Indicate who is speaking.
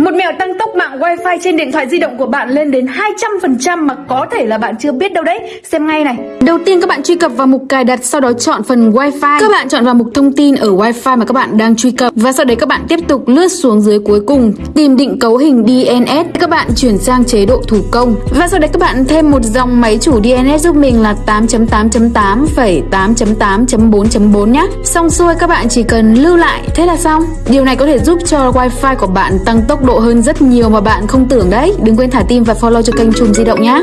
Speaker 1: Một mẹo tăng tốc mạng wifi trên điện thoại di động của bạn lên đến 200% mà có thể là bạn chưa biết đâu đấy. Xem ngay này. Đầu tiên các bạn truy cập vào mục cài đặt, sau đó chọn phần wifi. Các bạn chọn vào mục thông tin ở wifi mà các bạn đang truy cập và sau đấy các bạn tiếp tục lướt xuống dưới cuối cùng, tìm định cấu hình DNS. Các bạn chuyển sang chế độ thủ công và sau đấy các bạn thêm một dòng máy chủ DNS giúp mình là 8.8.8.8.8.4.4 nhé. Xong xuôi các bạn chỉ cần lưu lại, thế là xong. Điều này có thể giúp cho wifi của bạn tăng tốc độ hơn rất nhiều mà bạn không tưởng đấy. Đừng quên thả tim và follow cho kênh Chùm Di động nhé.